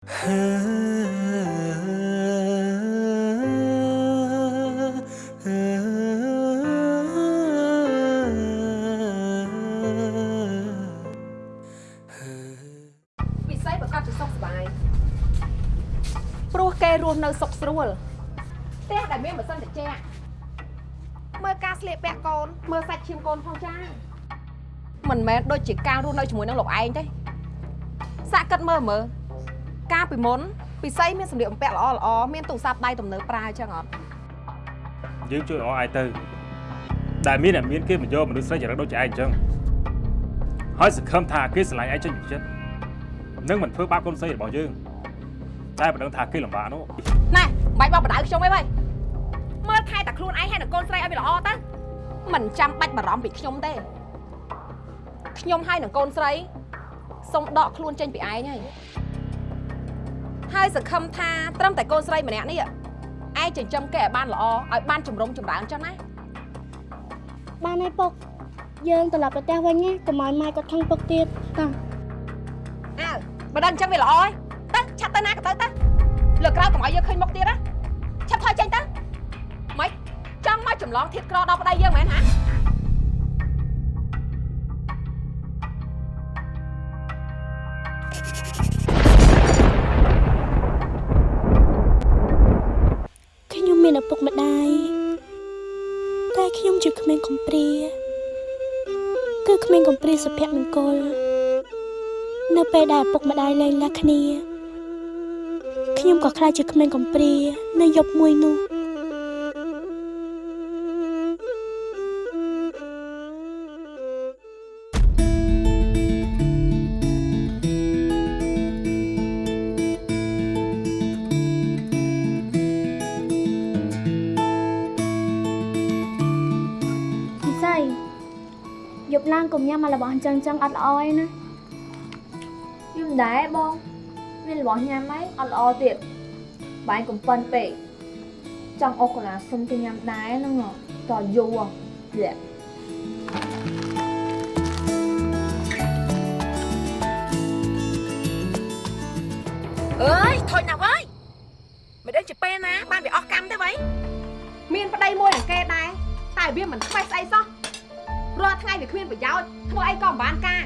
ពិសេសប្រកបជាសុខសប្បាយព្រោះគេរស់នៅសុខស្រួលផ្ទះដែលមានម៉ាស៊ីនត្រជាក់មើលការស្លៀកពាក់កូនមើលសាច់ឈាមកូនផងចាមិនមែនដូចជាការរស់នៅជាមួយនឹងលោកឯងទេសាក់គិតមើលមើល កាលពីមុនពិសីមានសម្លៀកបំពាក់ល្អល្អមានទូរស័ព្ទដៃទំនើបប្រើអញ្ចឹងអត់យើងជួយអស់ឯងទៅដែលមានតែមានគេមកយកមនុស្សស្រីចរិតដូចជាឯងអញ្ចឹងហើយសង្ឃឹមថាគេស្រឡាញ់ឯងចេញពីចិត្តនឹងមិនធ្វើបាបកូនស្រីរបស់យើងតែមិនដឹងថាគេលំបាកនោះណែបាច់បោកបដៅខ្ញុំអីវ៉ៃមើលថែតែខ្លួនឯងហើយនឹងកូនស្រីឲ្យវាល្អទៅមិនចាំបាច់បារម្ភពីខ្ញុំទេខ្ញុំហើយនឹងកូនស្រីសុំដកខ្លួនចេញពីឯងហើយ ហើយសង្ឃឹមថាត្រឹមតែកូនស្រីម្នាក់នេះឯងចិញ្ចឹមគេឲ្យបានល្អឲ្យបានចម្រុងចម្រើនចុះណាបានហើយពុកយើងត្រឡប់ទៅផ្ទះវិញណាកុំឲ្យម៉ែគាត់ខឹងពុកទៀតតាអើបើដល់អញ្ចឹងវាល្អហើយទៅឆាប់ទៅណាក៏ទៅទៅលើកក្រោយកុំឲ្យយើងឃើញមុខទៀតណាឆាប់ថយចេញទៅម៉េចចង់មកចម្លងធៀបក្រដល់ប្តីយើងមែនហា ជាក្មេងកំព្រាគឺក្មេងកំព្រាសុភមង្គល នៅពេលដែលឪពុកម្ដាយលែងលះគ្នាខ្ញុំក៏ខ្លាចជាក្មេងកំព្រា នៅយប់មួយនោះ ប់ឡើងកុំញ៉ាំអារបស់អញ្ចឹងអញ្ចឹងអត់ល្អឯណាយំដែរបងមានរបស់ញ៉ាំអីអត់ល្អទៀតបាញ់កំប៉ុនពេកចង់អុកកូឡាសុំទៅញ៉ាំដែរហ្នឹងហ៎តយូរលាក់អើយថយណាស់ហើយមិនដឹងជាពេលណាបានវាអស់កម្មទេវ៉ៃមានប្តីមួយនឹងគេដែរតែវាមិនខ្វេះស្អីសោះ រាល់ថ្ងៃវាគ្មានប្រយោជន៍ធ្វើអីក៏មិនបានការ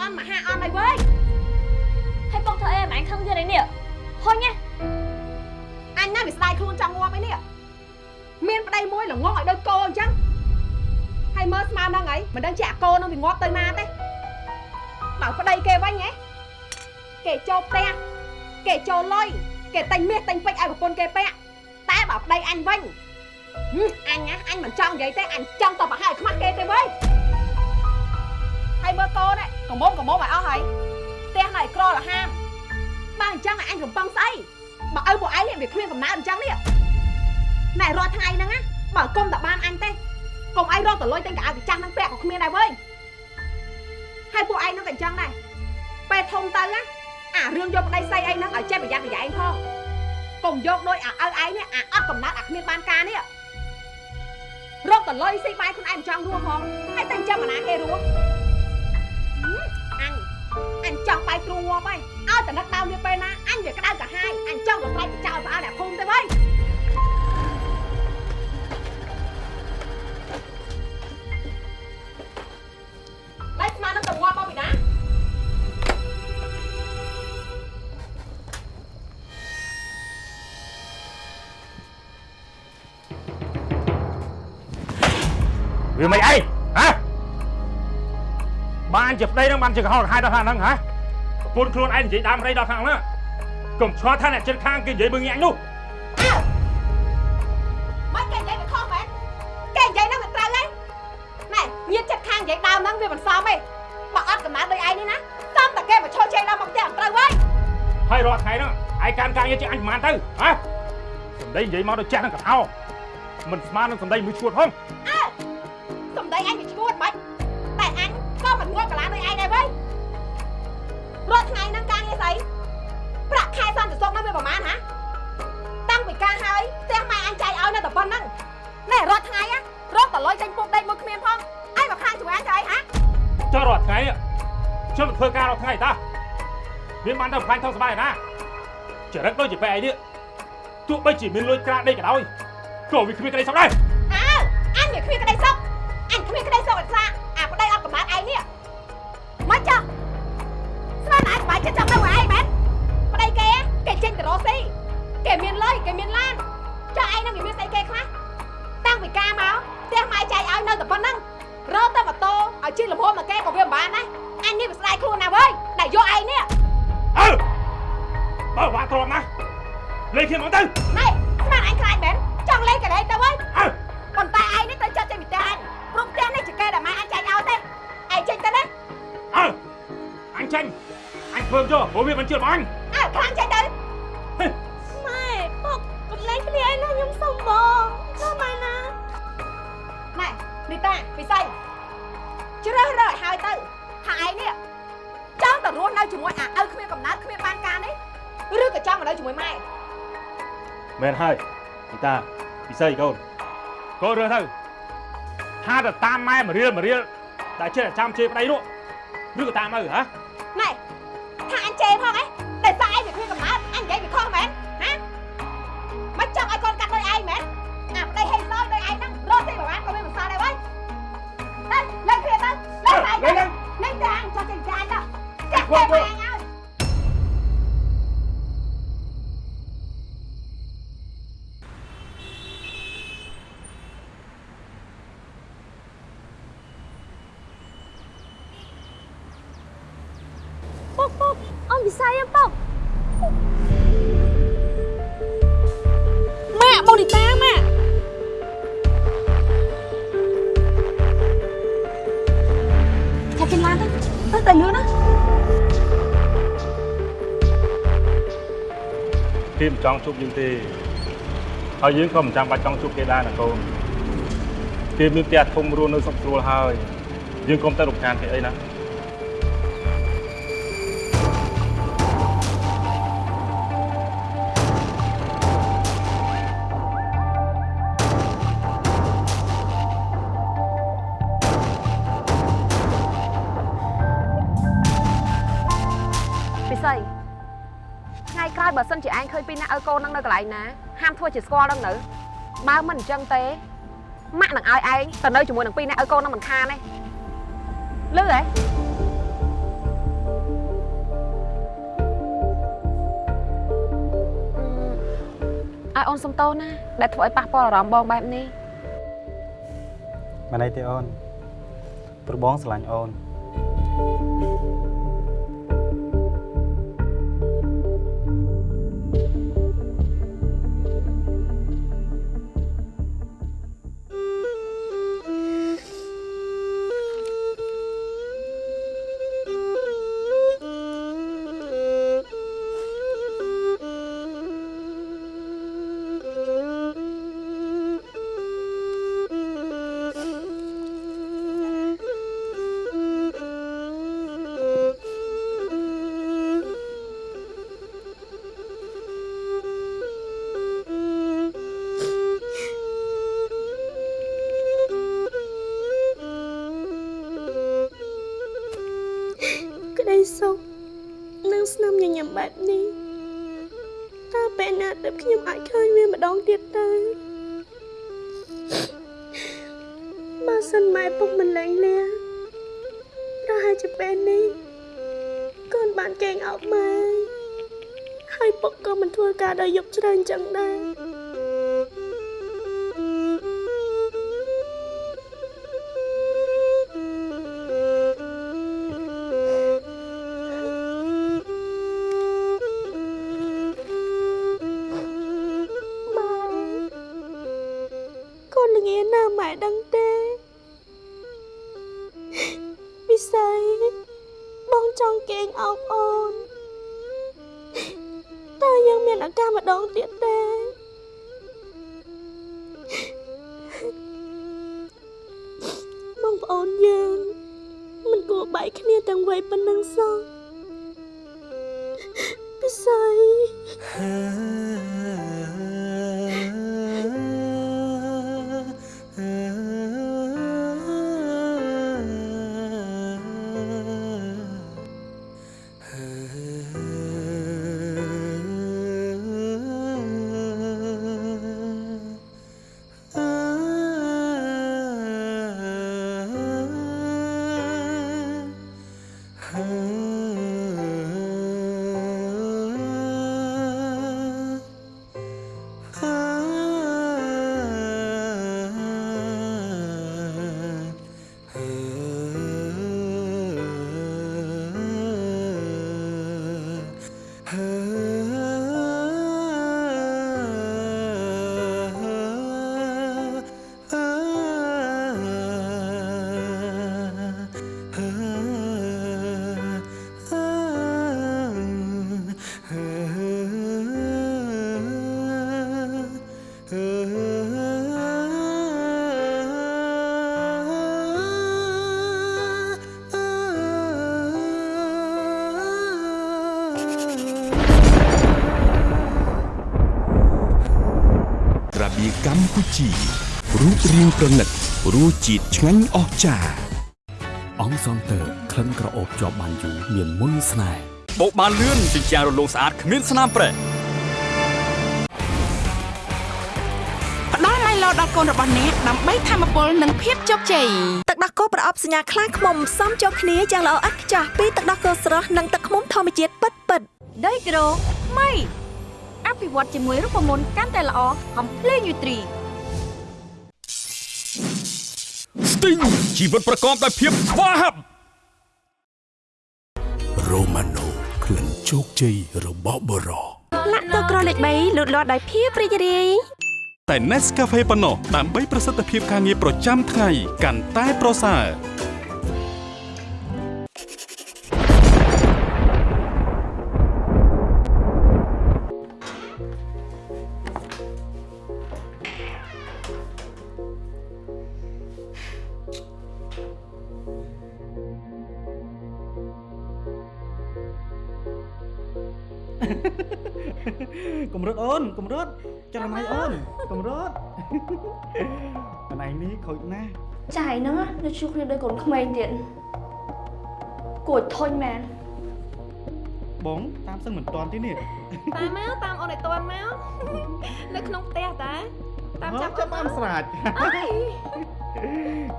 អន់មហាអន់ហើយវើយហើយបងធ្វើអីមិនអញខឹងទៀតឯនេះហុញណាអញណាវាស្ដាយខ្លួនចង់ងាប់អីនេះមានប្តីមួយល្ងងឲ្យដូចគោអញ្ចឹងហើយមើលស្មានហ្នឹងអីមិនដឹងជាអាគោនឹងវាងាប់ទៅណាទេបើប្តីគេវិញហ៎គេចូលផ្ទះគេចូលលុយគេតែងមាសតែងពេជ្រឲ្យប្រពន្ធគេពាក់តែបើប្តីអញវិញហឹម អញណាអញមិនចង់និយាយទេអញចង់តបឲ្យខ្មាស់គេទេវើយហើយមើលកូននេះកុំមុំកុំមុំឲ្យអស់ហើយផ្ទះនៅឯក្រលហាមបើអញ្ចឹងអញកំប៉ុងស្អីបើឪពួកឯងនេះវាគ្មានកំណើតអញ្ចឹងនេះណែរាល់ថ្ងៃហ្នឹងណាបើគុំតែបានអញទេកុំឯងរកតលុយតែកៅអៅទៅចាស់ហ្នឹងពាក់ក៏គ្មានដែរវើយហើយពួកឯងហ្នឹងក៏អញ្ចឹងដែរពេលធំទៅណាអារឿងយកប្តីស្អីអីហ្នឹងឲ្យចេះប្រយ័ត្នប្រយែងផងកុំយកដូចអាឪឯងនេះអាអត់កំណត់អាគ្មានបានការនេះ រកតលុយស៊ីបាយខ្លួនឯងមិនចង់រស់ផងហើយតែអញ្ចឹងអាណាគេរស់ហឹមអញអញចង់បាយទ្រូងងាប់ហើយ ជាប្តីនឹងបានជាកុហកកាហាយដល់ខាងហ្នឹងហ៎ប្រពន្ធខ្លួនឯងនិយាយដើមរៃដល់ខាងហ្នឹងកុំឆ្ងល់ថាអ្នកជិតខាងគេនិយាយមើងញាក់នោះអើមិនគេនិយាយវាខុសមែនគេនិយាយហ្នឹងវាត្រូវហើយណែញាតចិត្តខាងនិយាយដើមហ្នឹងវាមិនសមទេបើអត់កំណត់ដូចឯងនេះណាសំតែគេមកឈរជែកដល់មកផ្ទះអត់ត្រូវវិញហើយរាល់ថ្ងៃហ្នឹងឯងកាន់ការងារជាអញប្រហែលទៅហ៎សំដីនិយាយមកទៅចាស់នឹងកថោមិនស្មើនឹងសំដីមួយឈួតផង មកខាងជួយអញទៅអីហ៎ចុះរាល់ថ្ងៃនេះខ្ញុំទៅធ្វើការរាល់ថ្ងៃតាមានបានទៅផ្លាញ់ថោកស្បាយណាចរិតដូចជាបែឯនេះទោះបីជាមានលុយក្រាដេកក៏ដោយក៏វាគ្មានក្តីសុខដែរអើអញវាគ្មានក្តីសុខអញគ្មានក្តីសុខអត់ខ្លាអាប្តីអត់កំណត់ឯងនេះមកចុះស្មានអញបាយចិត្តចង់ទៅឯងមែនប្តីគេគេចេញទៅរកស៊ីគេមានលុយគេមានឡានចុះឯងនឹងវាមានស្អីគេខ្លះតាំងពីការមកផ្ទះម៉ែចែកឲ្យនៅតែប៉ុណ្្នឹងរកតែម៉ូតូឲ្យជិះលំហមកគេក៏វាមិនបានដែរអញនេះវាស្ដាយខ្លួនណាស់វើយដែលយកឯងនេះ អើបើវាទ្រាំណាលេងគ្នាមកទៅណែស្មានអញខ្លាចមែនចង់លេងកន្លែងទៅវិញអើប៉ុន្តែឯងនេះទៅចាត់ចេញពីផ្ទះអញព្រោះផ្ទះនេះជាកែដែលម៉ែអញចាញ់ឲ្យទេឯងចេញទៅណាអើអញចាញ់អញធ្វើយកព្រោះវាមិនជឿរបស់អញអើខ្លាំងចេញទៅម៉ែពុកកុំលែងគ្នាឯណាខ្ញុំសុំបងណាម៉ែណាណែនីតាពិសីជ្រើសរើសឲ្យហើយទៅថាឯងនេះច ង់ទៅរស់នៅជាមួយអាឪគ្មានកំណើតគ្មានបានការនេះឬក៏ចង់មកនៅជាមួយម៉ែមែនហើយពីតាពិសីកូនកូនរើសទៅថាទៅតាមម៉ែមករៀលមករៀលដែលចេះតែចាំជេរប្តីនោះឬក៏តាមឪហ៎ណែ ចាក់ ចង់ជួបយើងទេហើយយើងក៏មិនចាំបាច់ចង់ជួបគេដែរណាកូនគេមានផ្ទះធំរស់នៅសុខស្រួលហើយយើងកុំទៅរំខានគេអីណាពិសី ថ្ងៃក្រោយបើសិនជាឯងឃើញពីរនាក់ឲ្យកូននឹងនៅកន្លែងណាហាមធ្វើជាស្គាល់ដឹងនៅបើមិនអញ្ចឹងទេម៉ាក់នឹងឲ្យឯងទៅនៅជាមួយនឹងពីរនាក់ឲ្យកូននឹងមិនខានទេលឺហ៎អឺឲ្យអូនសុំតោសណាដែលធ្វើឲ្យប៉ះពាល់អារម្មណ៍បងបែបនេះមិនអីទេអូនព្រោះបងស្រឡាញ់អូន ស្នាមញញឹមបែបនេះតើពេលណាទើបខ្ញុំអាចឃើញវាម្ដងទៀតទៅបើសិនម៉ែពុកមិនលែងលះប្រហែលជាពេលនេះកូនបានកេងអោបម៉ែហើយពុកក៏មិនធ្វើការដល់យប់ច្រើនចឹងដែរ ជារូបរាងប្រណិតរសជាតិឆ្ងាញ់អស្ចារ្យអង្គសង់ទ័រក្លិនក្រអូបជាប់បានយូរមានមុនស្នេហ៍បោកបានលឿនជញ្ជាំងរលោងស្អាតគ្មានស្នាមប្រេះផ្ដល់ឡៃឡូដល់កូនរបស់អ្នកដើម្បីធម្មពលនិងភាពជោគជ័យទឹកដោះគោប្រអប់សញ្ញាខ្លាំងខ្មុំផ្សំចូលគ្នាយ៉ាងល្អឥតខ្ចោះពីទឹកដោះគោស្រស់និងទឹកខ្មុំធម្មជាតិពិតពិតដីក្រូម៉ៃអភិវឌ្ឍជាមួយរូបមន្តកាន់តែល្អកំភ្លេងយូត្រី ស្ទីងជីវិតប្រកបដោយភាពស្វាហាប់រ៉ូម៉ាណូក្លិនជោគជ័យរបស់បរោលាក់ទឹកក្រលេខ3លូតលាស់ដោយភាពរីករាយតែ Nescafe ប៉ុណ្ណោះដើម្បីប្រសិទ្ធភាពការងារប្រចាំថ្ងៃកាន់តែប្រសើរ ខូចណាស់ចាយហ្នឹងនៅជួបគ្នាដូចកូនក្មេងទៀតគួរធុញមែនបងតាមសឹងមិនតាន់ទេនេះតាមមកតាមអូនឲ្យតន់មកនៅក្នុងផ្ទះតាតាមចាប់ចាប់បានស្រាច់អើយ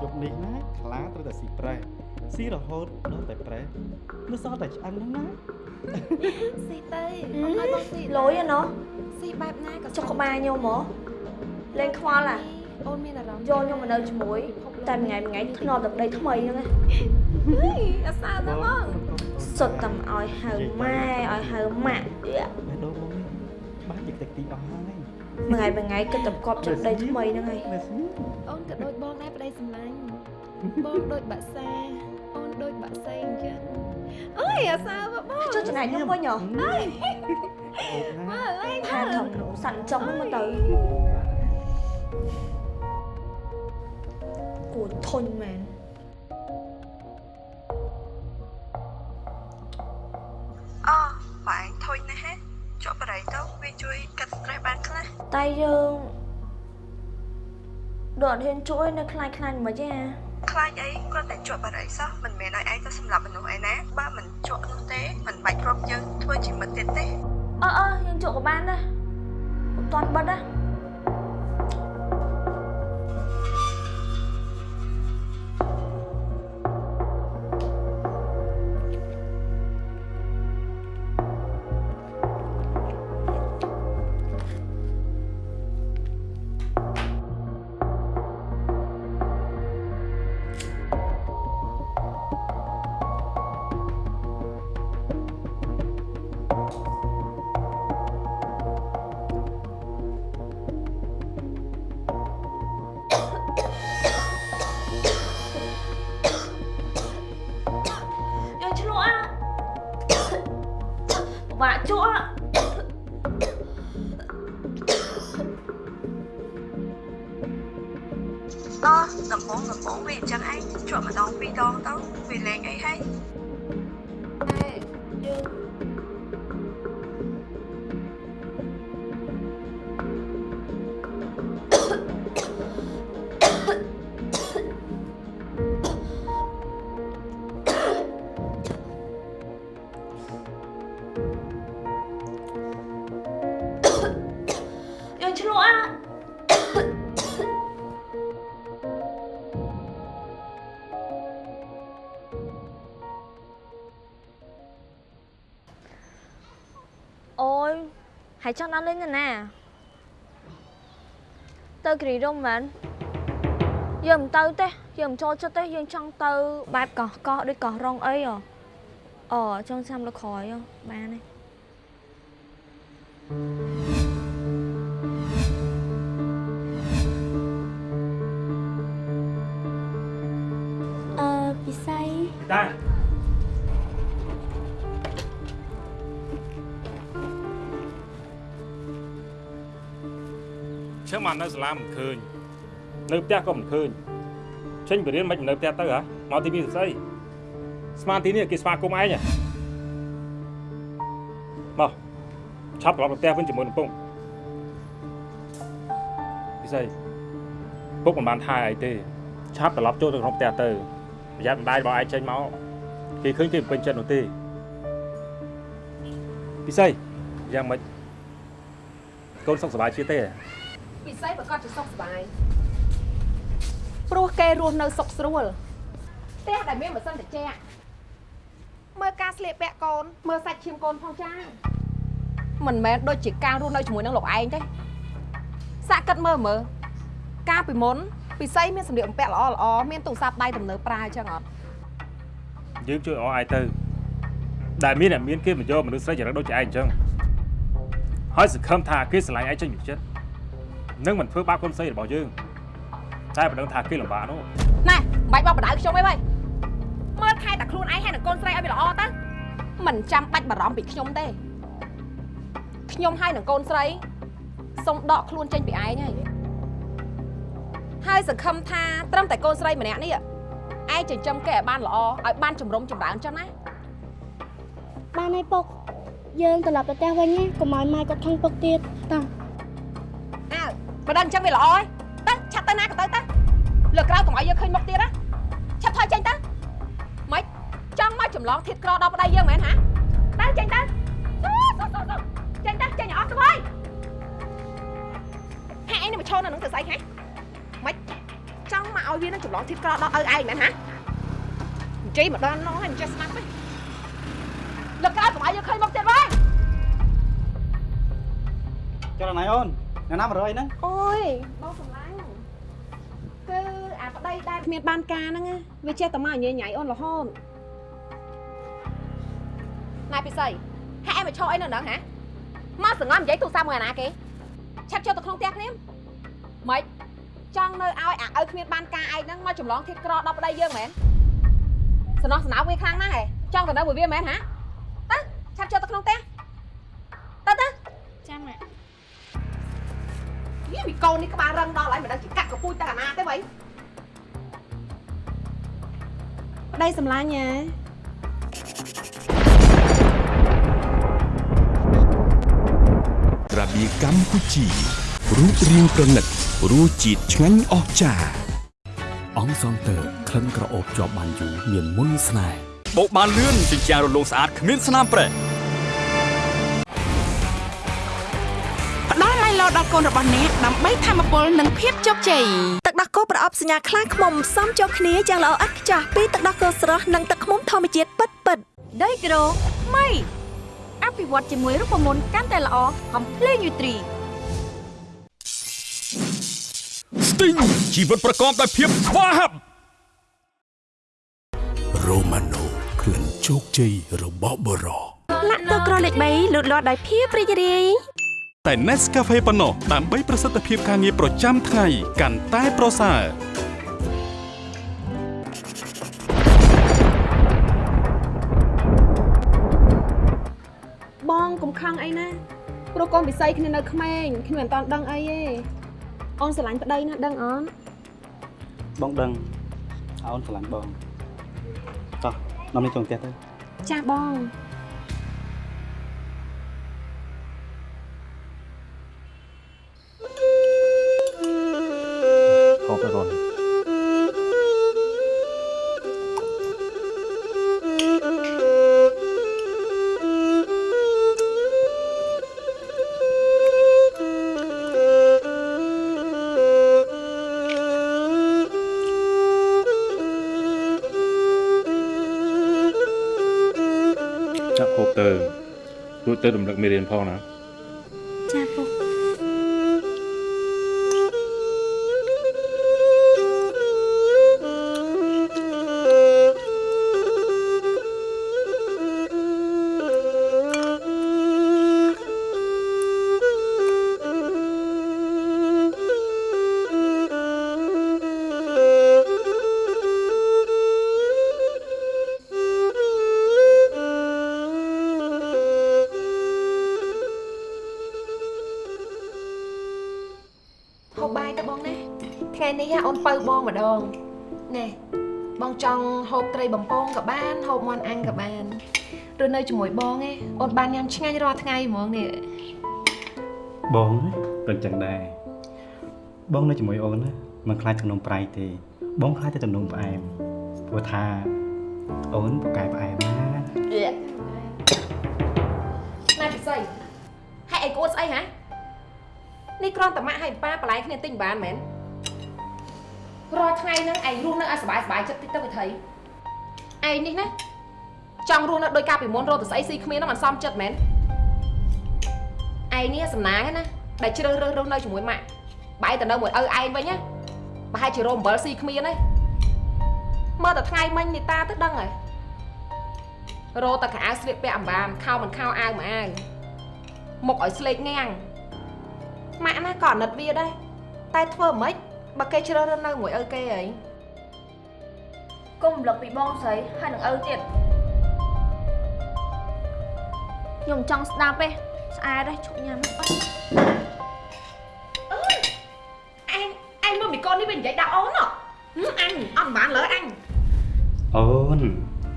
យប់នេះណាខ្លាត្រូវតែស៊ីប្រេះស៊ីរហូតដល់តែប្រេះនៅសល់តែឆ្អឹងហ្នឹងណាស៊ីទៅអូនឲ្យបងស៊ីលុយឯណោះស៊ីបែបណាក៏ចុកក្បាលខ្ញុំហ៎លេងខ្វល់អា អូនមានអារម្មណ៍យកខ្ញុំមកនៅជាមួយតែមួយថ្ងៃមួយថ្ងៃធ្នប់ទឹកដីថ្មីហ្នឹងណាហេអាសាទៅបងសុទ្ធតែឲ្យហៅម៉ែឲ្យហៅម៉ាក់យៈបេះដូងបងនេះបាច់តិចតិចទីអស់ហើយមួយថ្ងៃមួយថ្ងៃគិតតែកប់ចិត្តដីថ្មីហ្នឹងហើយនៅស្ងៀមអូនក៏ដូចបងដែរប្តីសម្លាញ់បងដូចបាក់សាអូនដូចបាក់សៃអញ្ចឹងអើយអាសាមកបងចុះចំណាយខ្ញុំវិញហ៎អូណាមើលលេងថាធំសាន់ចុងហ្នឹងមកទៅ គួរធុញមែនអូបងធុញណាស់ហេជាប់បរិយទៅវាជួយកាត់ stress បានខ្លះតែយើងដូចអត់ហ៊ានជួយនៅខ្លាចខ្លាចមិនទេអាខ្លាចអីគាត់តែជាប់បរិយសោះមិនមែនឲ្យឯងទៅសម្លាប់មនុស្សឯណាបើមិនជាប់នោះទេមិនបាច់ព្រមយើងធ្វើជាមិត្តទៀតទេអើអើយើងជក់ក៏បានដែរមិនតាន់បិទណា ហើយចង់ដល់លេងនៅណាទៅគ្រីរំមែនយើងមិនទៅទេយើងមិនចូលចិត្តទេយើងចង់ទៅបែបកោះកោះដូចកោះរងអីហ៎អូចង់ចាំលើក្រោយហ៎បានទេ មកនៅសាលាមិនឃើញនៅផ្ទះក៏មិនឃើញចេញទៅរៀនមិននៅផ្ទះទៅហ៎មកទីនេះស្អីស្មានទីនេះគេស្វាគមន៍ឯងហ៎មកឆាប់ត្រឡប់ទៅផ្ទះវិញជាមួយនឹងពងពិសីពុកមិនបានថាអីទេឆាប់ត្រឡប់ចូលទៅក្នុងផ្ទះទៅប្រយ័ត្នម្ដាយរបស់ឯងចេញមកគេឃើញគេមិនពេញចិត្តនោះទេពិសីយ៉ាងម៉េចកូនសុខសប្បាយជាទេ ពិសេសប្រកាសជាសុខសប្បាយព្រោះគេរស់នៅសុខស្រួលផ្ទះដែលមានម៉ាស៊ីនត្រជាក់មើលការស្លៀកពាក់កូនមើលសាច់ឈាមកូនផងចាមិនមែនដូចជាការរស់នៅជាមួយនឹងលោកឯងទេសាក់គិតមើលមើលកាលពីមុនពិសីមានសម្លៀកបំពាក់ល្អល្អមានទូរស័ព្ទដៃទំនើបប្រើអញ្ចឹងអត់យើងជួយអស់ឯទៅដែលមានអ្នកមានគេមកយកមនុស្សស្រីចរិតដូចជាឯងអញ្ចឹងហើយសង្ឃឹមថាគេស្រឡាញ់ឯងចេញពីចិត្ត នឹងមិនធ្វើបាបកូនស្រីរបស់យើងតែមិនដឹងថាគេលំបាកនោះណែបាច់បោកបដៅខ្ញុំអីវ៉ៃមើលថែតែខ្លួនឯងហើយនឹងកូនស្រីឲ្យវាល្អទៅមិនចាំបាច់បារម្ភពីខ្ញុំទេខ្ញុំហើយនឹងកូនស្រីសុំដកខ្លួនចេញពីឯងហើយហើយសង្ឃឹមថាត្រឹមតែកូនស្រីម្នាក់នេះឯងចិញ្ចឹមគេឲ្យបានល្អឲ្យបានចម្រុំចម្រើនចឹងណាបានហើយពុកយើងត្រឡប់ទៅផ្ទះវិញណាកុំឲ្យម៉ែគាត់ខឹងពុកទៀតតោះអើ បើដឹងអញ្ចឹងវាល្អហើយទៅឆាប់ទៅណាក៏ទៅទៅលើកក្រោយកុំឲ្យយើងឃើញមុខទៀតណាឆាប់ថយចេញទៅម៉េចចង់មកចម្លងធៀបក្រដល់ប្តីយើងមែនហាទៅចេញទៅស៊ូស៊ូស៊ូស៊ូចេញទៅចេញឲ្យអស់ទៅហើយហាក់ឯងនេះមកឈរនៅនឹងទៅស្អីហ៎ម៉េចចង់មកឲ្យវានឹងចម្លងធៀបក្រដល់ឪឯងមែនហាអញ្ជើញមកដល់នោះហើយមិនចេះស្មាត់ទេលើកក្រោយកុំឲ្យយើងឃើញមុខទៀតវិញចុះដល់ណៃអូន អ្នកណាមករយហ្នឹងអូយបងសំឡាញ់គឺអាប្តីដែលគ្មានបានការហ្នឹងណាវាចេះតែមកញ៉ៃញ៉ៃអូនរហូតណែពិសីហាក់ឯងមកឈរអីនៅហ្នឹងហ៎មកសងំនិយាយទូរស័ព្ទមួយអាណាគេឆាប់ចូលទៅក្នុងផ្ទះគ្នាម៉េចចង់នៅឲ្យអាឪគ្មានបានការឯងហ្នឹងមកចម្លងធៀបក្រដល់ប្តីយើងមែនសំណោះសំណៅវាខ្លាំងណាស់ហ៎ចង់ទៅនៅមួយវាមែនហ៎ទៅឆាប់ចូលទៅក្នុងផ្ទះទៅ យីមីកូននេះក្បាលរឹងដល់ហើយមិនដឹងជាកាត់កពូចទៅអាណាទេវ៉ៃប្តីសម្លាញ់ហ៎ក្រាបៀកម្ពុជារូបរាងប្រណិតរសជាតិឆ្ងាញ់អស្ចារ្យអង្គសងតើក្លិនក្រអូបជាប់បានយូរមានមុនស្នេហ៍បោកបានលឿនជញ្ជាំងរលោងស្អាតគ្មានស្នាមប្រេះ ដល់ឡៃឡោដល់កូនរបស់អ្នកដើម្បីធម្មពលនិងភាពជោគជ័យទឹកដោះគោប្រអប់សញ្ញាខ្លាឃ្មុំផ្សំចូលគ្នាយ៉ាងល្អឥតខ្ចោះពីទឹកដោះគោស្រស់និងទឹកឃ្មុំធម្មជាតិពិតពិតដីក្រូថ្មីអភិវឌ្ឍជាមួយរូបមន្តកាន់តែល្អកំភ្លេងយូទ្រីស្ទីងជីវិតប្រកបដោយភាពស្វាហាប់រ៉ូម៉ាណូក្លិនជោគជ័យរបស់បរោលាក់ទឹកក្រលេខ3លូតលាស់ដោយភាពរីករាយ តែ Nescafe ប៉ុណ្ណោះដើម្បីប្រសិទ្ធភាពការងារប្រចាំថ្ងៃកាន់តែប្រសើរបងកុំខឹងអីណាព្រោះកូនពិសីគ្នានៅក្មេងគ្នាមិនតាន់ដឹងអីទេអូនស្រឡាញ់ប្តីណាដឹងអត់បងដឹងអូនស្រឡាញ់បងតោះនាំនេះចូលផ្ទះទៅចាស់បង ខកទៅកូនចាក់ហូបទៅរួចទៅរំលឹកមេរៀនផងណាចា ដងណែបងចង់ហូបត្រីបំពងក៏បានហូបមាន់អាំងក៏បានឬនៅជាមួយបងឯងអូនបានញ៉ាំឆ្ងាញ់រាល់ថ្ងៃហ្មងនេះបងក៏ចឹងដែរបងនៅជាមួយអូនណាមិនខ្លាចទំនំប្រៃទេបងខ្លាចតែទំនំផ្អែមព្រោះថាអូនពូកែផ្អែមណាណែពិសីហេតុអីគួតស្អីហ៎នេះគ្រាន់តែម៉ាក់ឲ្យប៉ាបន្លែគ្នាទិញបានមែន រាល់ថ្ងៃហ្នឹងឯងរស់នៅឲ្យសុបាយសុបាយចិត្តតិចទៅវិធីឯងនេះណាចង់រស់នៅដោយការពីមុនរត់ទៅស្អីស៊ីគ្មានហ្នឹងមិនសមចិត្តមែនឯងនេះសំណាងណាដែលជ្រើសរើសរស់នៅជាមួយម៉ាក់បែរទៅនៅមួយឪឯងវិញណាប្រហែលជារោមអំបិលស៊ីគ្មានទេមើលតែថ្ងៃមិញនេះតាទៅដឹងហើយរោតែខោអាវស្លៀកពាក់អំបានខោមិនខោអាវមួយអាវមុខឲ្យស្លេកងាំងម៉ាក់ណាក៏អាណិតវាដែរតែធ្វើមិន បើគេជ្រើសរើសនៅមួយឪគេហីគុំរំលឹកពីបងស្រីហើយនឹងឪទៀតខ្ញុំចង់ស្ដាប់ទេស្អាតទេឈប់ញ៉ាំអត់អញអញមើលមីកូននេះវានិយាយដាក់អូនហ៎អញអត់បានលើអញអូន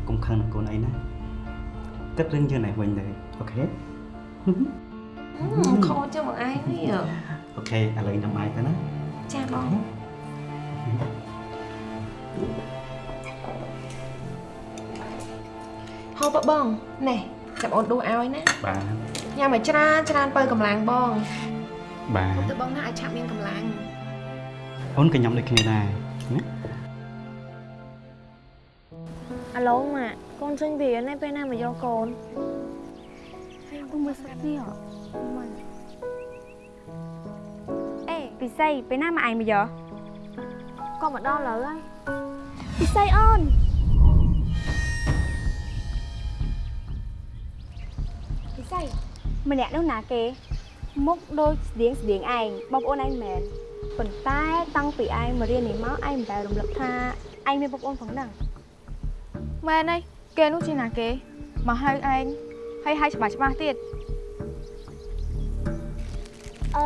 កុំខឹងនឹងកូនអីណាគិតរឿងយើងនេះវិញទៅអូខេខោចឹងមកឯងនេះអូខេឥឡូវញ៉ាំបាយទៅណា ចាបងហូបបងណែចាំអូនដួសឲ្យណាបាទញ៉ាំឲ្យច្រើនច្រើនបើកម្លាំងបងបាទទៅបងណាឲ្យឆាប់មានកម្លាំងអូនក៏ញ៉ាំដូចគ្នាដែរណាអាឡូម៉ាក់កូនចេញពីនេះពេលណាមកយកកូនហើយអង្គមើលសឹកនេះមិនអេ ពិសីពេលណាមកឯងមកយកក៏មកដល់ឥឡូវហើយពិសីអូនពិសីម្នាក់នោះណាគេមុខដូចស្តៀងស្តៀងឯងបងប្អូនឯងមែនប៉ុន្តែតាំងពីឯងមករៀននេះមកឯងមិនដែលរំលឹកថាឯងមានបងប្អូនផងហ្នឹងមែនហើយគេនោះជាណាគេមកហៅឯងហើយហៅច្បាស់ច្បាស់ទៀតអឺ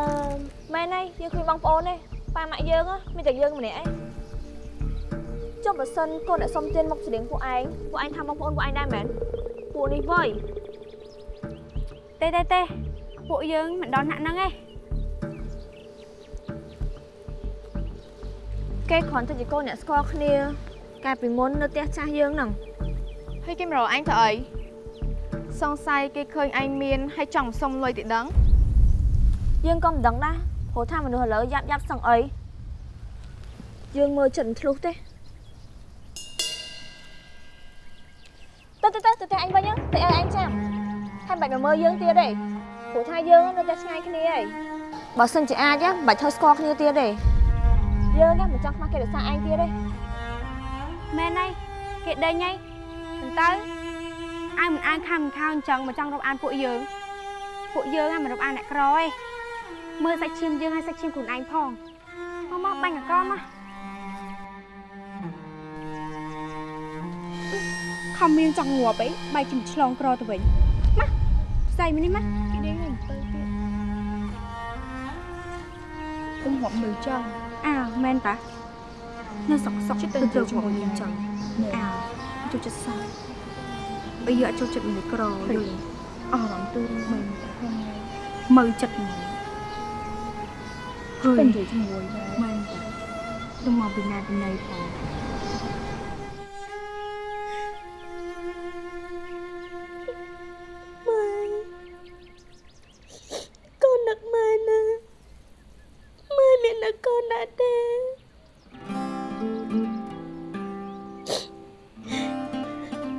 មែនហើយយើងឃើញបងប្អូនទេប៉ាម៉ាក់យើងហ៎មានតែយើងម្នាក់ឯងចុះបើសិនកូនអ្នកសុំទានមកស្តៀងពួកឯងពួកឯងថាបងប្អូនពួកឯងដែរមែនពួកនេះវ៉យទេទេទេពួកយើងមិនដល់ថ្នាក់ហ្នឹងទេគេគ្រាន់តែជាកូនអ្នកស្គាល់គ្នាកាលពីមុននៅផ្ទះចាស់យើងហ្នឹងហើយគេមករកអញទៅអីសង្ស័យគេឃើញឯងមានហើយចង់សុំលុយទីដឹងយើងក៏មិនដឹងដែរ ព្រោះថាមនុស្សឥឡូវយ៉ាប់យ៉ាប់សឹងអីយើងមើលចិត្តមិនធ្លុះទេទៅទៅទៅទៅផ្ទះអញវិញទៅឲ្យអញចាំហើយមិនបាច់មកមើលយើងទៀតទេព្រោះថាយើងនៅតែឆ្ងាយគ្នាហើយបើសិនជាអាចមិនបាច់ធ្វើស្គាល់គ្នាទៀតទេយើងណាមិនចង់ខ្មាស់គេរសារឯងទៀតទេមែនហើយគេដេញហើយប៉ុន្តែអើមិនអានខំមិនខោអញ្ចឹងមកចង់រាប់អានពួកយើងពួកយើងហ្នឹងមិនរាប់អានអ្នកក្រទេ មើលសាច់ឈាមយើងហើយសាច់ឈាមខ្លួនឯងផងមកមកបាញ់កកមកខំមានចង់ងាប់អីបែកជំឆ្លងក្រទៅវិញមកផ្សាយមកនេះមកគេដេញហើយទៅទៀតគុំហប់មើលចឹងអើមែនតានៅសុកសុកទៅទៅជាមួយយើងចឹងអើចូលចិត្តសោះបើយកចូលចិត្តមនុស្សក្រយល់អស់រំទូមិនមើលចិត្តមក ហើយនិយាយជាមួយមែនតាទៅមកពីណាពីណីផងម៉ែកូននឹកម៉ែណាម៉ែមាននឹកកូនដែរទេ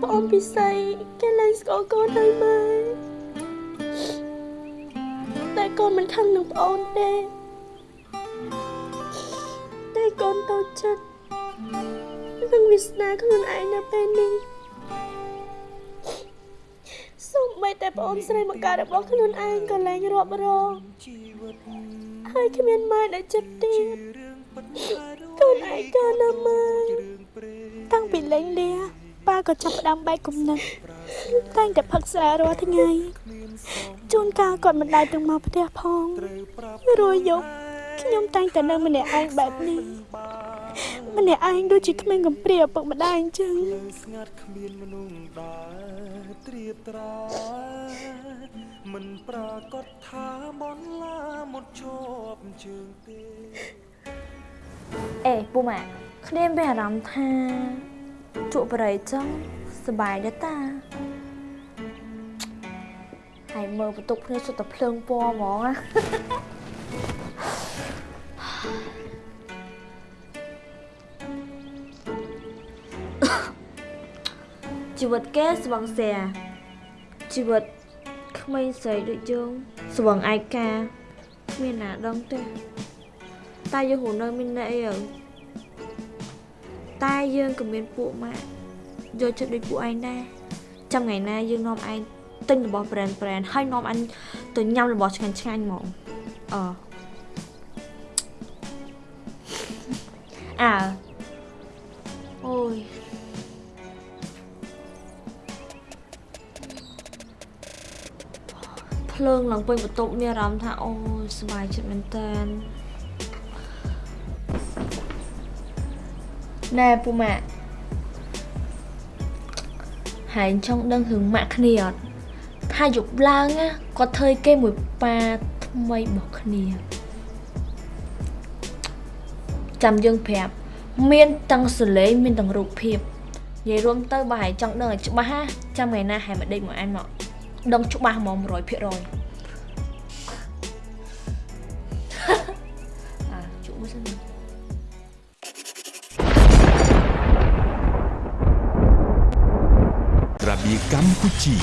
បងអូនពិសីគេលែងស្គាល់កូនហើយម៉ែតែកូនមិនខឹងនឹងប្អូនទេ សនាខ្លួនឯងនៅពេលនេះសូម្បីតែប្អូនស្រីមកការរបស់ខ្លួនឯងក៏លែងរាប់រងហើយគ្មានម៉ែដែលចិត្តទៀតកូនឯងក៏ណាម៉ែតាំងពីលេងលាប៉ាក៏ចាប់ផ្ដើមបែកគំនិតតែងតែផឹកស្រារាល់ថ្ងៃជួនកាលគាត់មិនដែលទៅមកផ្ទះផងរួយយប់ខ្ញុំតែងតែនៅម្នាក់ឯងបែបនេះ ម្នាក់ឯងដូចជាគ្មានកំព្រាឪពុកម្ដាយអញ្ចឹងស្ងាត់គ្មានមនុស្សដើរត្រៀបត្រាមិនប្រកฏថាបនឡាមុតជាប់ជើងទេអេពូម៉ាក់គ្នាមានអារម្មណ៍ថាជក់បរិយចឹងសប្បាយដែរតាហើយមើលបន្ទុកគ្នាសុទ្ធតែភ្លើងពណ៌ហ្មងណា ជីវិតគេស្វឹងសែជីវិតក្មេងស្រីដូចយើងស្វឹងឯកាគ្មានណាដឹងទេតែយើងរស់នៅមានន័យអីទៅតែយើងក៏មានពួកម៉ាក់យកចិត្តដូចពួកឯងដែរចាំថ្ងៃណាយើងនាំឯងទិញរបស់ brand brand ហើយនាំអញទៅញ៉ាំរបស់ឆ្ងាញ់ឆ្ងាញ់ហ្មងអឺអើអូយ ភ្លើងឡើងពេញបន្ទប់មានអារម្មណ៍ថាអូយសប្បាយចិត្តមែនតើណែពូម៉ាក់ហើយចង់ដឹងរឿងម៉ាក់គ្នាអត់ថាយប់ឡើងណាគាត់ធ្វើគេមួយប៉ាថ្មីរបស់គ្នាចាំយើងប្រាប់មានទាំងសលេងមានទាំងរូបភាពនិយាយរួមទៅបើហើយចង់ដឹងឲ្យច្បាស់ណាចាំថ្ងៃណាហើយមកដេកមកអានមក ដឹងច្បាស់ហ្មង100%អាជក់មួយសិនរបៀបកម្ពុជា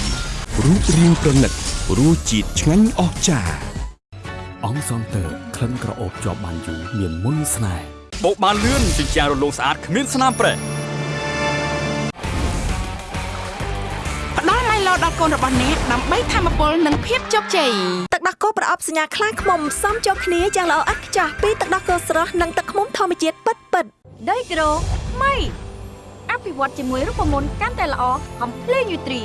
រូបរាងប្រណិតរសជាតិឆ្ងាញ់អស្ចារ្យអង្គសង់ទ័រក្លិនក្រអូបជាប់បានយូរមានមុនស្នេហ៍បោកបានលឿនជញ្ជាំងរលោងស្អាតគ្មានស្នាមប្រេះ ផ្ដល់ម៉ៃឡូដល់កូនរបស់អ្នកដើម្បីធម្មពលនិងភាពជោគជ័យទឹកដោះគោប្រអប់សញ្ញាខ្លាឃ្មុំសំចូលគ្នាយ៉ាងល្អឥតខ្ចោះពីទឹកដោះគោស្រស់និងទឹកឃ្មុំធម្មជាតិពិតពិតដីក្រូថ្មីអភិវឌ្ឍជាមួយរូបមន្តកាន់តែល្អកំភ្លេងយូត្រី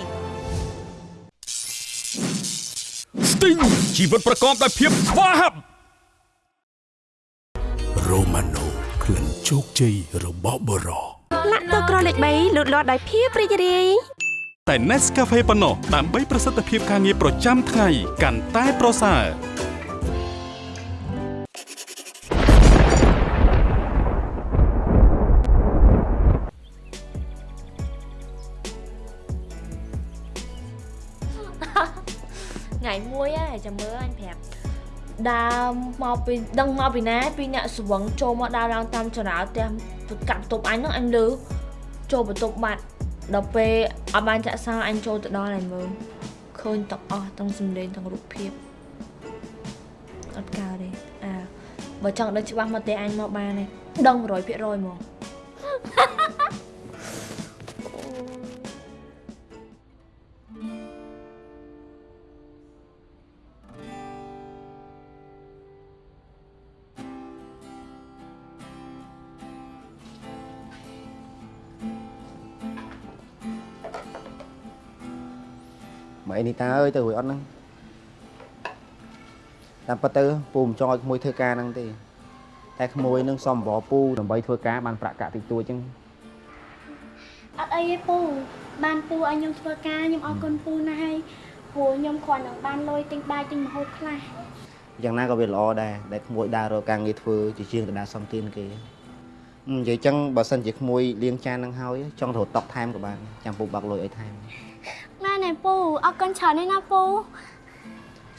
ស្ទីងជីវិតប្រកបដោយភាពស្វាហាប់រ៉ូម៉ាណូក្លិនជោគជ័យរបស់បរោលាក់ទៅក្រលេខ3លូតលាស់ដោយភាពរីករាយ តែ Nescafe ប៉ុណ្ណោះដើម្បីប្រសិទ្ធភាពការងារប្រចាំថ្ងៃកាន់តែប្រសើរថ្ងៃមួយហើយចាំមើលអញប្រាប់ដើរមកពីដឹងមកពីណាពីអ្នកស្វឹងចូលមកដើរឡើងតាមចរាចរណ៍ផ្ទះកាត់បន្ទប់អញហ្នឹងអញលើចូលបន្ទប់បាត់ ដល់ពេលអត់បានចាក់សោអញចូលទៅដល់ហើយមើលឃើញទាំងអស់ទាំងសំឡេងទាំងរូបភាពអត់កើតទេអើបើចង់ដឹងច្បាស់មកទេអញមកបានទេដឹង100%ហ្មង ម៉ែនេះតាអើយទៅរួយអត់ហ្នឹងតាមពិតទៅពូមិនចង់ឲ្យក្មួយធ្វើការហ្នឹងទេតែក្មួយនឹងសំបរពូដើម្បីធ្វើការបានប្រាក់កាក់តិចតួចចឹងអត់អីទេពូបានពូឲ្យខ្ញុំធ្វើការខ្ញុំអរគុណពូណាស់ហើយព្រោះខ្ញុំគ្រាន់តែបានលុយទិញបាយទិញម្ហូបខ្លះយ៉ាងណាក៏វាល្អដែរដែលក្មួយដើររកការងារធ្វើជាជាងទៅដើរសំទានគេអឺនិយាយចឹងបើសិនជាក្មួយលាងចានហ្នឹងហើយចង់រត់តុកថែមក៏បានចាំពូបាក់លុយឲ្យថែម ណែណែពូអរគុណច្រើនណាស់ណាពូ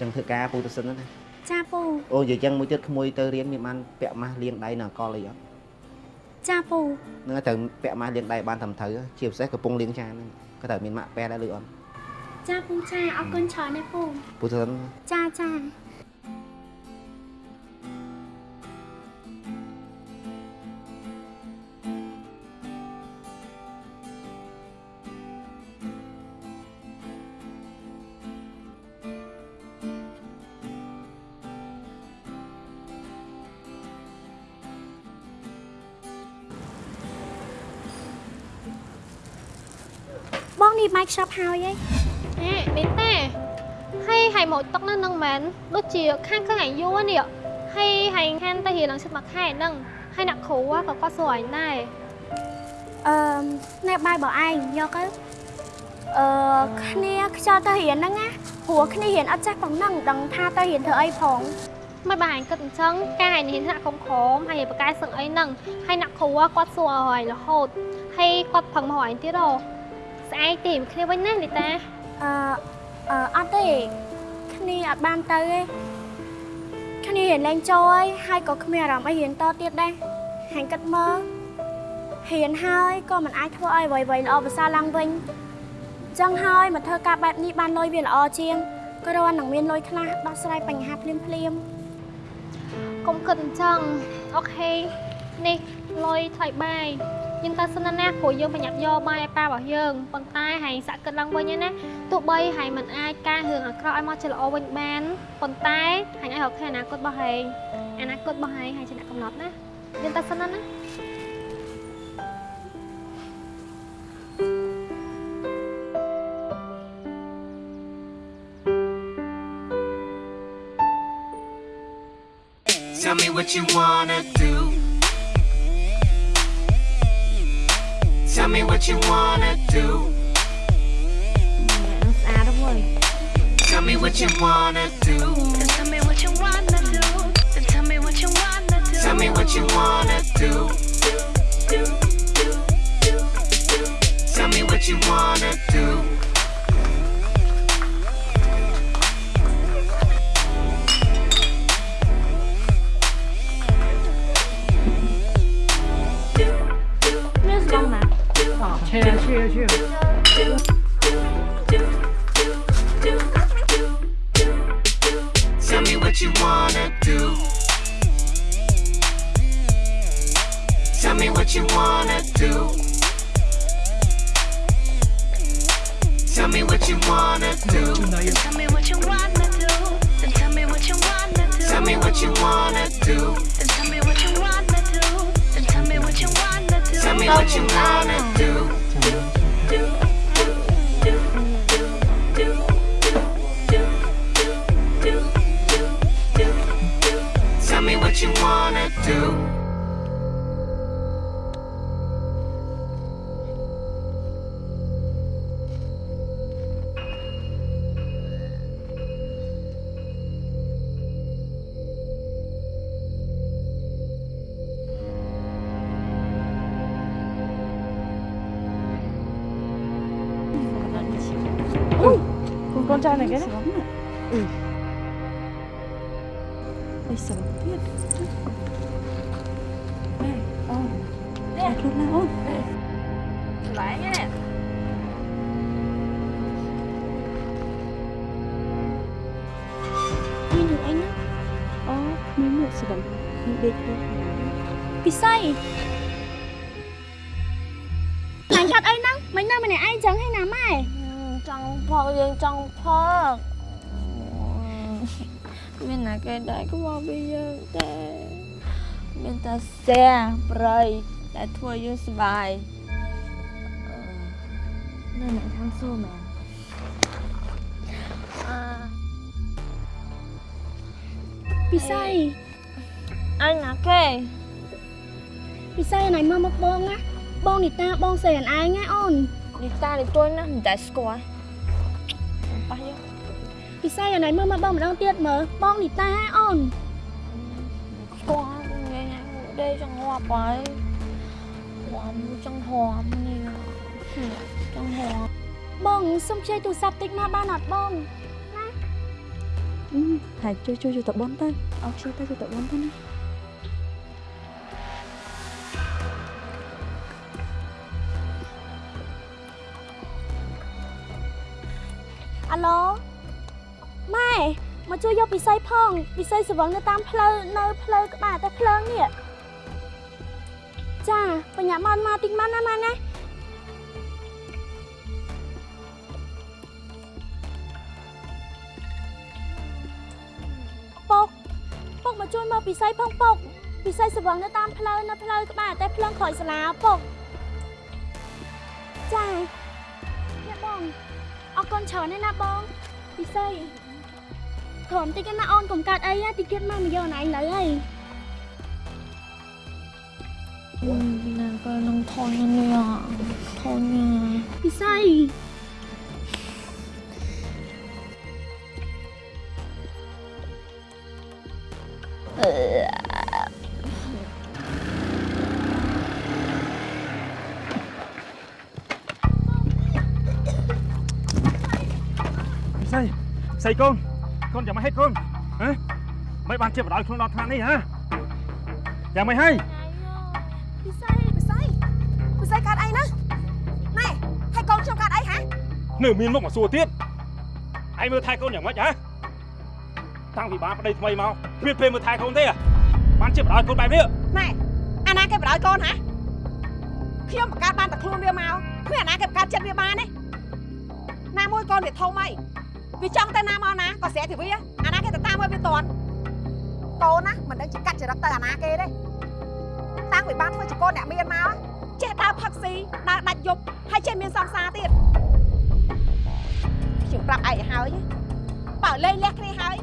ចឹងធ្វើការពូទៅសិនណាចាពូអូនិយាយចឹងមួយទៀតក្មួយទៅរៀនមានបានពាក់ម៉ាស់លាងដៃនៅអកលអីអត់ចាពូហ្នឹងហើយត្រូវពាក់ម៉ាស់លាងដៃបានត្រឹមត្រូវជាពិសេសកំពុងលាងចានហ្នឹងក៏ត្រូវមានម៉ាក់ប៉ែដែរឬអត់ចាពូចាអរគុណច្រើនណាស់ពូពូទៅសិនចាចា បងនេះបាយខ្ចប់ហើយឯងអេនេះទេហើយហើយមកតុកនៅនឹងមែនដូចជាខាងឃើញអាយយូរនេះហើយហើយខានទៅរៀនឡើងចិត្តមួយខែហ្នឹងហើយអ្នកគ្រូក៏គាត់សួរឯងដែរអឺណែបាយបងឯងយកទៅអឺគ្នាខ្យល់ទៅរៀនហ្នឹងណាព្រោះគ្នារៀនអត់ចេះប៉ុណ្ណឹងដឹងថាទៅរៀនធ្វើអីផងមិនបានឯងគិតអញ្ចឹងកាយឯងរៀនថ្នាក់ក្រុមក្រមហើយឯងបកកែសឹងអីហ្នឹងហើយអ្នកគ្រូគាត់សួរឲ្យរហូតហើយគាត់ផឹងមកឯងទៀតហ៎ ស្អែកទេមកគ្នាវិញណាលីតាអឺអឺអត់ទេគ្នាអត់បានទៅទេគ្នារៀនលេងចូលហើយហើយក៏គ្មានអារម្មណ៍អីរៀនតទៀតដែរហាញ់គិតមើលរៀនហើយក៏មិនអាចធ្វើឲ្យអ្វីៗល្អប្រសើរឡើងវិញអញ្ចឹងហើយមកធ្វើការបែបនេះបានលុយវាល្អជាងក៏រត់នឹងមានលុយខ្លះដោះស្រាយបញ្ហាភ្លាមភ្លាមៗកុំគិតអញ្ចឹងអូខេនេះលុយថ្លៃបាយ យើងទៅសិនណាព្រោះយើងប្រញាប់យកបាយឲ្យប៉ារបស់យើងប៉ុន្តែហែងសាក់គិតឡើងវិញណាទោះបីហែងមិនអាចកែរឿងអាក្រក់ឲ្យមកជាល្អវិញបានប៉ុន្តែហែងឲ្យរកឃើញអនាគតរបស់ហែងអនាគតរបស់ហែងហែងជាអ្នកកំណត់ណាយើងទៅសិនណា Tell me what you wanna do. Tell me what you wanna do. Tell me what you wanna do. Tell me what you wanna do. Tell me what you wanna do. Tell me what you wanna do. Tell me what you wanna do. Ui, con con trai này cái này. Ừ. Ôi sợ biết. Này, ôn. Nè, luôn nào ôn. Lại nha. Nhìn được anh á Ờ, mình một sự bệnh. Mình đi thôi. ពិសីអញកាត់អីហ្នឹងមិននៅម្នាក់ឯងចឹងហីណា ម៉ែចង់ផឹកយើងចង់ផឹកមានណាគេដែរក៏មកពីយើងតែមានតែសែប្រៃដែលធ្វើយើងសុបាយនៅអ្នកខាងសួរមែនអឺពិសីអញណាគេពិសីណៃមើលមកបងណាបងនីតាបងសេនឯងណាអូននីតានេះទួយណាមិនតែស្គាល់ប៉ះយក ពិសីណៃមើលមកបងម្ដងទៀតមើលបងនីតាអូនស្គាល់ញ៉ៃញ៉ៃដេចង្ងាប់ហើយវ៉ាំចង់ហមនេះចង់ហមបងសុំខ្ចីទូរស័ព្ទតិចណាបានអត់បង Ừ, Thầy chơi chơi chơi tập bóng tay. Ờ, chơi tay chơi tập bóng tay nè. អា ជួយយកពិសីផងពិសីស្វឹងនៅតាមផ្លូវនៅផ្លូវក្បាលតែភ្លើងនេះចាបញ្ញាមកមកតិចមកណាម៉ែណាពុកពុកមកជួយមកពិសីផងពុកពិសីស្វឹងនៅតាមផ្លូវនៅផ្លូវក្បាលតែភ្លើងក្រោយសាលាពុកចាអ្នកបងអរគុណច្រើនណាស់ណាបងពិសី ព្រមតិចណាអូនកុំកើតអីតិចទៀតមកមកយកណៃនៅហើយណាក៏នឹងថយនេះថយណាពិសីស្អីស្អីកូន កូនយ៉ាងម៉េចហេតុកូនហ៎មិនបានជាបដ ாய் ខ្លួនដល់ថ្នាក់នេះហ៎យ៉ាងម៉េចហើយ ពិសីពិសីពិសីកើតអីណាណែហើយកូនខ្ញុំកើតអីហ៎ នៅមានមុខមកសួរទៀតឯងមើលថែកូនយ៉ាងម៉េចហ៎តាំងពីបានប្តីថ្មីមកគ្មានពេលមើលថែកូនទេបានជាបដ ாய் កូនបែបនេះ ណែអាណាគេបដ ாய் កូនហ៎ខ្ញុំបង្កើតបានតែខ្លួនវាមកគ្មានអាណាគេបង្កើតចិត្តវាបានទេណាមួយកូនវាធំអី វាចង់ទៅណាមកណាក៏ស្រែកទៅវាអាណាគេទៅតាមឲ្យវាតន់កូនណាមិនដឹងជាកាត់ចរិតទៅអាណាគេទេតាំងពីបានធ្វើជាកូនអ្នកមានមកចេះដើរផឹកស៊ីដើរដាច់យប់ហើយចេះមានសង្សារទៀតខ្ញុំប្រាប់ឯងឲ្យហើយបើលេងលះគ្នាហើយ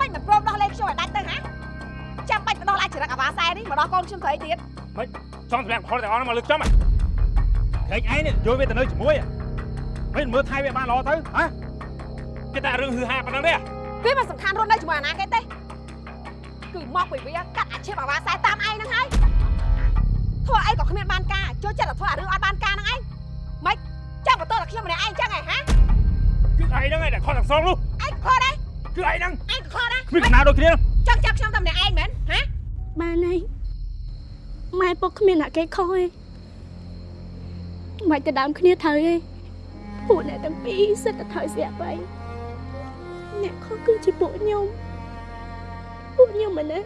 មិនមិនព្រមដោះលែងខ្ញុំឲ្យដាច់ទៅហាចាំបាច់បដោះឡាយចរិតអាវ៉ាសែនេះមកដោះកូនខ្ញុំស្រីទៀតមិនចង់សម្រាប់ផលទាំងអស់ហ្នឹងមកលើកចំហ៎ក្រែងឯងនេះយកវាទៅនៅជាមួយមិនមើលថែវាបានល្អទៅហ៎ គេតែរឿងហឺហាប៉ុណ្ណឹងទេវាមិនសំខាន់រស់នៅជាមួយអាណាគេទេគឺមកពីវាកាត់អាជីពអាវ៉ាសែតាមឯងហ្នឹងហើយធ្វើអីក៏គ្មានបានការចូលចិត្តតែធ្វើអារឿងអត់បានការហ្នឹងឯងមិនចាំបន្ទោសតែខ្ញុំម្នាក់ឯងចឹងឯងហាគឺឯងហ្នឹងឯងដែលខុសទាំងសងនោះឯងខុសដែរគឺឯងហ្នឹងឯងក៏ខុសដែរគ្មានកំណៅដូចគ្នាចង់ចាប់ខ្ញុំតែម្នាក់ឯងមែនហាបានហើយម៉ែពុកគ្មានអ្នកគេខុសទេមិនទៅដើមគ្នាត្រូវទេពួកអ្នកទាំងពីរសិតតែត្រូវស្រាប់ហើយ អ្នកខុសគឺជាពួកខ្ញុំពួកខ្ញុំមិនទេ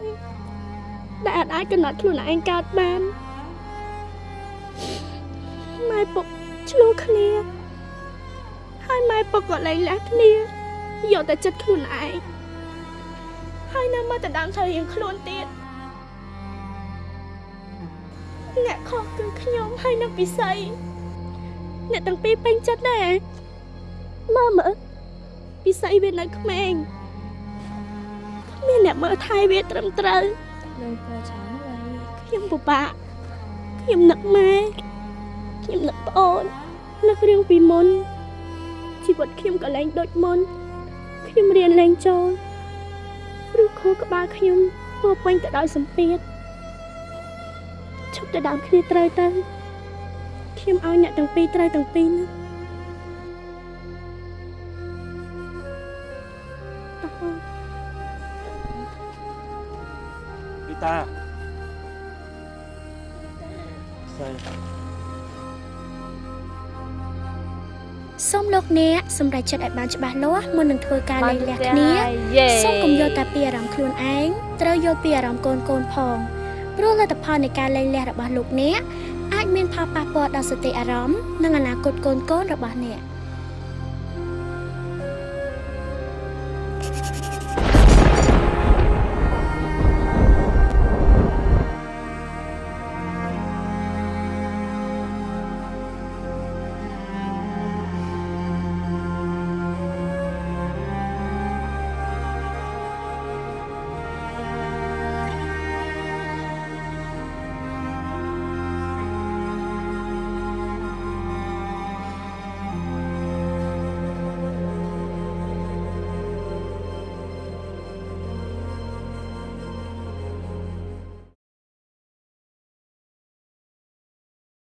ដែលអាចអាចកំណត់ខ្លួនឯងកើតបានម៉ែពុកឆ្លោះគ្នាហើយម៉ែពុកក៏លែងលះគ្នាយកតែចិត្តខ្លួនឯងហើយនៅមកតែដើមត្រូវរៀងខ្លួនទៀតអ្នកខុសគឺខ្ញុំហើយនឹងពិសីអ្នកទាំងពីរពេញចិត្តដែរមើលមើល ពិសីវានៅក្មេងគ្មានអ្នកមើលថែវាត្រឹមត្រូវលើក៏ច្រើនហើយខ្ញុំពិបាកខ្ញុំនឹកម៉ែខ្ញុំនឹកប្អូននឹករឿងពីមុនជីវិតខ្ញុំក៏លែងដូចមុនខ្ញុំរៀនលេងចូលព្រោះគ្រូក្បាលខ្ញុំពោរពេញទៅដោយសម្ពាធឈប់ទៅដើមគ្នាត្រូវទៅខ្ញុំឲ្យអ្នកទាំងពីរត្រូវទាំងពីរណា សម្រេចចិត្តឲ្យបានច្បាស់លាស់មុននឹងធ្វើការលែងលះគ្នាយេសូមកុំយកតែពីអារម្មណ៍ខ្លួនឯងត្រូវយកពីអារម្មណ៍កូនកូនផងព្រោះលទ្ធផលនៃការលែងលះរបស់លោកអ្នកអាចមានផលប៉ះពាល់ដល់សតិអារម្មណ៍និងអនាគតកូនកូនរបស់អ្នក